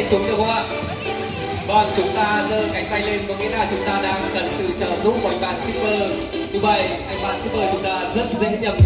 tay xuống được không ạ? Vâng chúng ta giơ cánh tay lên có nghĩa là chúng ta đang cần sự trợ giúp của anh bạn shipper. Như vậy, anh bạn shipper chúng ta rất dễ nhầm